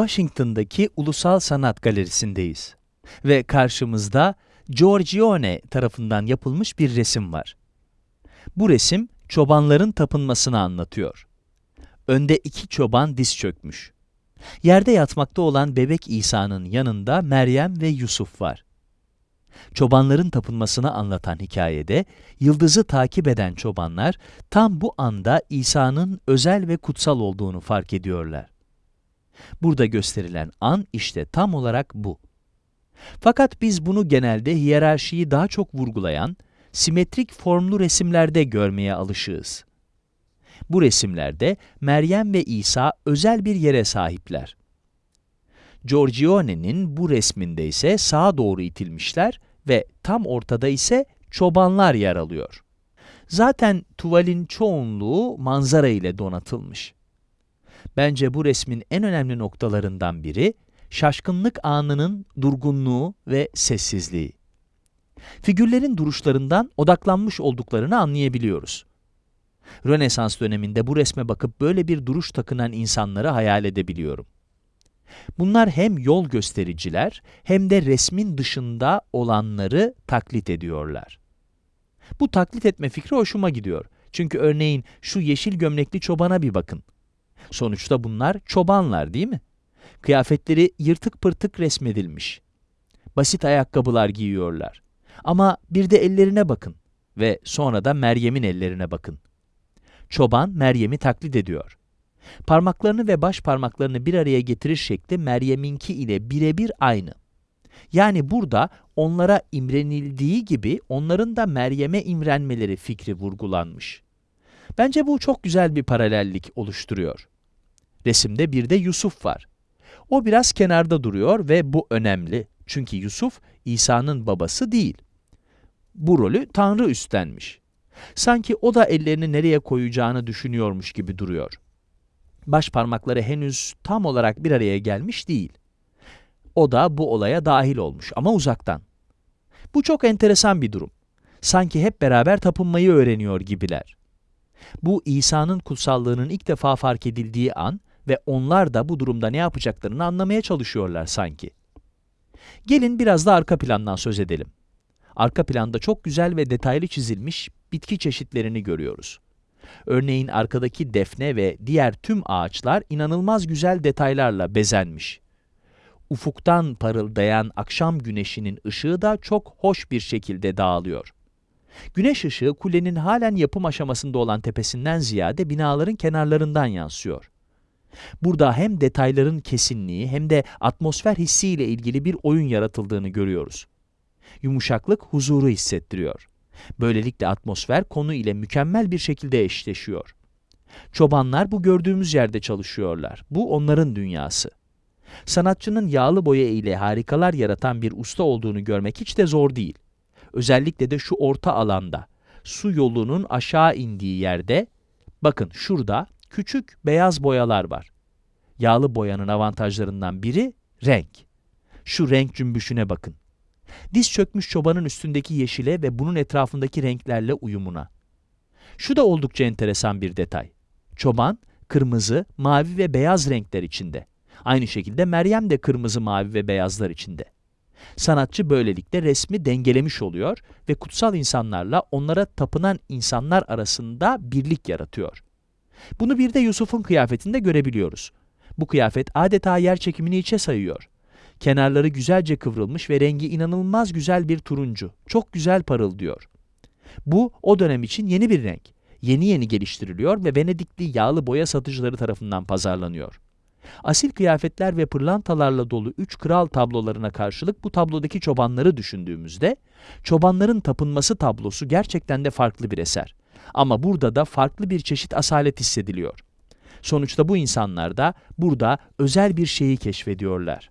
Washington'daki Ulusal Sanat Galerisi'ndeyiz ve karşımızda Giorgione tarafından yapılmış bir resim var. Bu resim çobanların tapınmasını anlatıyor. Önde iki çoban diz çökmüş. Yerde yatmakta olan bebek İsa'nın yanında Meryem ve Yusuf var. Çobanların tapınmasını anlatan hikayede yıldızı takip eden çobanlar tam bu anda İsa'nın özel ve kutsal olduğunu fark ediyorlar. Burada gösterilen an işte tam olarak bu. Fakat biz bunu genelde hiyerarşiyi daha çok vurgulayan, simetrik formlu resimlerde görmeye alışığız. Bu resimlerde Meryem ve İsa özel bir yere sahipler. Giorgione'nin bu resminde ise sağa doğru itilmişler ve tam ortada ise çobanlar yer alıyor. Zaten tuvalin çoğunluğu manzara ile donatılmış. Bence bu resmin en önemli noktalarından biri, şaşkınlık anının durgunluğu ve sessizliği. Figürlerin duruşlarından odaklanmış olduklarını anlayabiliyoruz. Rönesans döneminde bu resme bakıp böyle bir duruş takınan insanları hayal edebiliyorum. Bunlar hem yol göstericiler hem de resmin dışında olanları taklit ediyorlar. Bu taklit etme fikri hoşuma gidiyor. Çünkü örneğin şu yeşil gömlekli çobana bir bakın. Sonuçta bunlar çobanlar değil mi? Kıyafetleri yırtık pırtık resmedilmiş. Basit ayakkabılar giyiyorlar. Ama bir de ellerine bakın ve sonra da Meryem'in ellerine bakın. Çoban Meryem'i taklit ediyor. Parmaklarını ve baş parmaklarını bir araya getirir şekli Meryem'inki ile birebir aynı. Yani burada onlara imrenildiği gibi onların da Meryem'e imrenmeleri fikri vurgulanmış. Bence bu çok güzel bir paralellik oluşturuyor. Resimde bir de Yusuf var. O biraz kenarda duruyor ve bu önemli. Çünkü Yusuf İsa'nın babası değil. Bu rolü Tanrı üstlenmiş. Sanki o da ellerini nereye koyacağını düşünüyormuş gibi duruyor. Baş parmakları henüz tam olarak bir araya gelmiş değil. O da bu olaya dahil olmuş ama uzaktan. Bu çok enteresan bir durum. Sanki hep beraber tapınmayı öğreniyor gibiler. Bu İsa'nın kutsallığının ilk defa fark edildiği an ve onlar da bu durumda ne yapacaklarını anlamaya çalışıyorlar sanki. Gelin biraz da arka plandan söz edelim. Arka planda çok güzel ve detaylı çizilmiş bitki çeşitlerini görüyoruz. Örneğin arkadaki defne ve diğer tüm ağaçlar inanılmaz güzel detaylarla bezenmiş. Ufuktan parıldayan akşam güneşinin ışığı da çok hoş bir şekilde dağılıyor. Güneş ışığı kulenin halen yapım aşamasında olan tepesinden ziyade binaların kenarlarından yansıyor. Burada hem detayların kesinliği hem de atmosfer hissiyle ilgili bir oyun yaratıldığını görüyoruz. Yumuşaklık huzuru hissettiriyor. Böylelikle atmosfer konu ile mükemmel bir şekilde eşleşiyor. Çobanlar bu gördüğümüz yerde çalışıyorlar. Bu onların dünyası. Sanatçının yağlı boya ile harikalar yaratan bir usta olduğunu görmek hiç de zor değil. Özellikle de şu orta alanda, su yolunun aşağı indiği yerde, bakın şurada küçük beyaz boyalar var. Yağlı boyanın avantajlarından biri renk. Şu renk cümbüşüne bakın. Diz çökmüş çobanın üstündeki yeşile ve bunun etrafındaki renklerle uyumuna. Şu da oldukça enteresan bir detay. Çoban, kırmızı, mavi ve beyaz renkler içinde. Aynı şekilde Meryem de kırmızı, mavi ve beyazlar içinde. Sanatçı böylelikle resmi dengelemiş oluyor ve kutsal insanlarla onlara tapınan insanlar arasında birlik yaratıyor. Bunu bir de Yusuf'un kıyafetinde görebiliyoruz. Bu kıyafet adeta yer çekimini içe sayıyor. Kenarları güzelce kıvrılmış ve rengi inanılmaz güzel bir turuncu. Çok güzel parıldıyor. Bu o dönem için yeni bir renk. Yeni yeni geliştiriliyor ve Venedikli yağlı boya satıcıları tarafından pazarlanıyor. Asil kıyafetler ve pırlantalarla dolu üç kral tablolarına karşılık bu tablodaki çobanları düşündüğümüzde, çobanların tapınması tablosu gerçekten de farklı bir eser. Ama burada da farklı bir çeşit asalet hissediliyor. Sonuçta bu insanlar da burada özel bir şeyi keşfediyorlar.